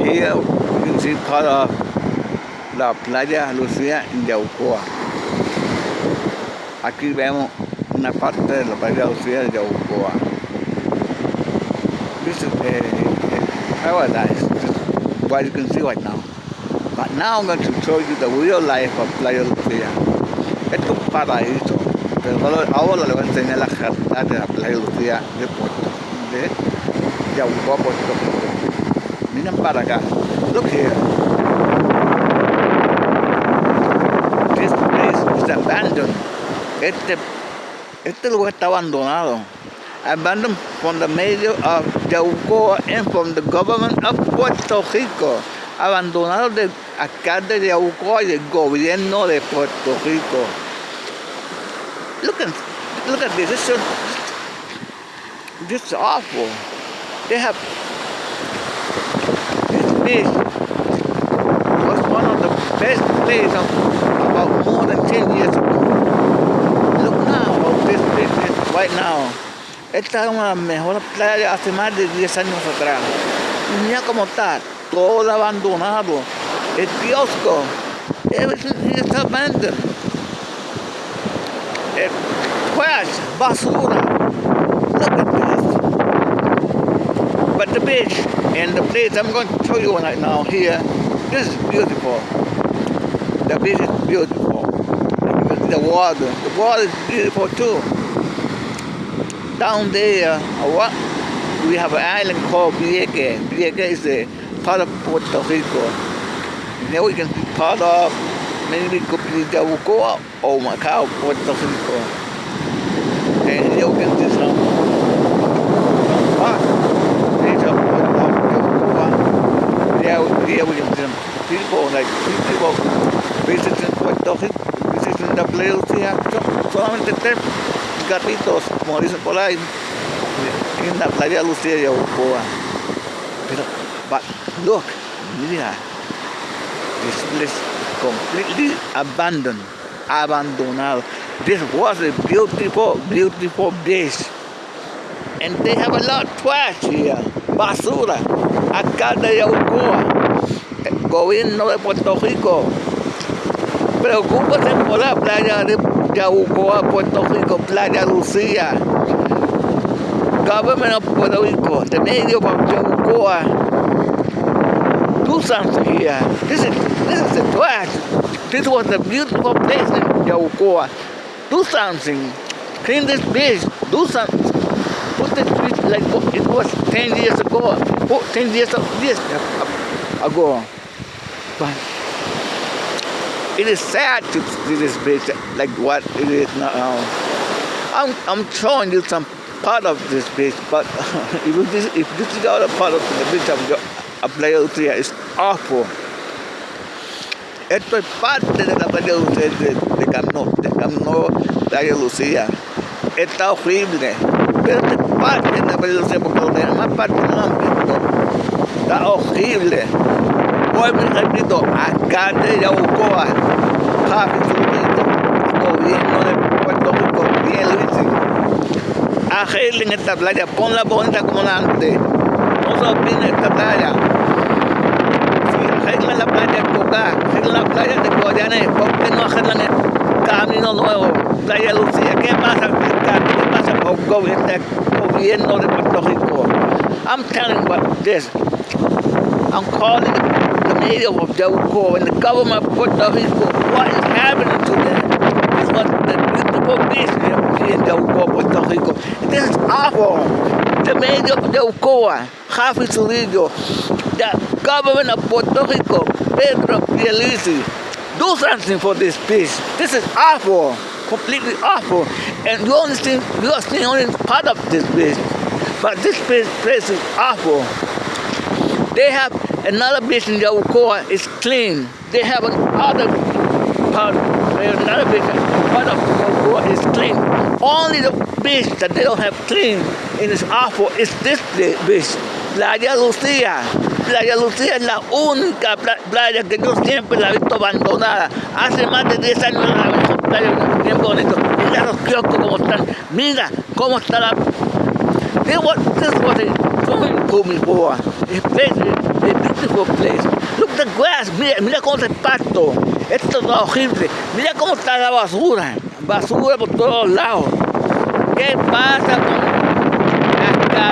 Here you see part of la playa Lucía Yaucoa. Aquí vemos una parte de la playa Lucía Yaucoa. This is a, paradise, what you can see right now. But now I'm going to show you the real life of Playa Lucía. Esto es un paraíso, pero ahora le voy a enseñar la realidad de la Playa Lucía de Puerto, de Yaucoa, Puerto Rico. Para acá. Look here. This place is abandoned. Este, este lugar está abandonado. Abandoned from the mayor of Yaucoa and from the government of Puerto Rico. Abandonado del alcalde de Yaucoa y del gobierno de Puerto Rico. Look at, look at this. This is, awful. They have place was one of the best places of about more than 10 years ago. Look now how this place right now. Esta es una de las mejores playas hace más de 10 años atrás. Mira cómo está, todo abandonado. El kiosco, everything is abandoned. El basura. Look at. But the beach and the place I'm going to show you right now here, this is beautiful. The beach is beautiful. The water. The water is beautiful too. Down there, what we have an island called Vieques. Vieques is a part of Puerto Rico. And we can see part of maybe it could be Yabucoa or Macau, Puerto Rico. And here we can see some, some parts. These are part of Yabucoa. There, here we can see some like people visiting Puerto Rico, visiting place here. Solamente tres gatitos, como dicen por ahí, en la playa Lucía de Yaucoa. Pero, but look, mira, this place completely abandoned, abandonado. This was a beautiful, beautiful beach. And they have a lot of trash here, basura, alcalde de Yaucoa, gobierno de Puerto Rico. Preocúpate por la playa de Yaucoa, Puerto Rico, Playa Lucía. Government of Puerto Rico, the mayor of Yaucoa. Do something here. This is this is the trash. This was a beautiful place in Yaucoa. Do something. Clean this beach. Do something. Put this beach like it was 10 years ago. 10 years ago. But it is sad to see this beach like what it is now. I'm, I'm showing you some part of this beach, but if this, if this is the other part of the beach of, of Playa Lucía, it's awful. Esto es parte de la Playa Lucía, de, de Camino, de Camino Playa Lucía. Está horrible, pero es parte de la Playa Lucía, porque los demás partes no han visto. Está horrible. Gobierno de Puerto Rico. Arreglen esta playa, bonita como la antes. No se esta playa. Si arreglan la playa de Cocá, arreglan la playa de Guayané, ¿por qué no arreglan el camino nuevo? Playa Lucía, ¿qué pasa, ¿Qué pasa con gobierno de Puerto Rico? I'm telling you what this. I'm calling mayor of Yauco and the government of Puerto Rico. What is happening to them? This was the beautiful beach here in Yauco, Puerto Rico. This is awful. The mayor of Yaucoa, Javi Zurillo, the government of Puerto Rico, Pedro Pierluisi, do something for this beach. This is awful, completely awful. And you only see, you are seeing only part of this beach. But this place is awful. They have another beach in Yaucoa, it's clean. They have another part, another beach, part of Yaucoa is clean. Only the beach that they don't have clean and it's awful is this beach, Playa Lucía. Playa Lucía es la única playa que yo siempre la he visto abandonada. Hace más de 10 años la he playa bien bonito. Mira los kioscos cómo están. Mira cómo está la... This was, this was a going to Micoa. This place is a beautiful place. Look the grass, mira, mira cómo está el pasto. Esto está horrible. Mira cómo está la basura. Basura por todos lados. ¿Qué pasa con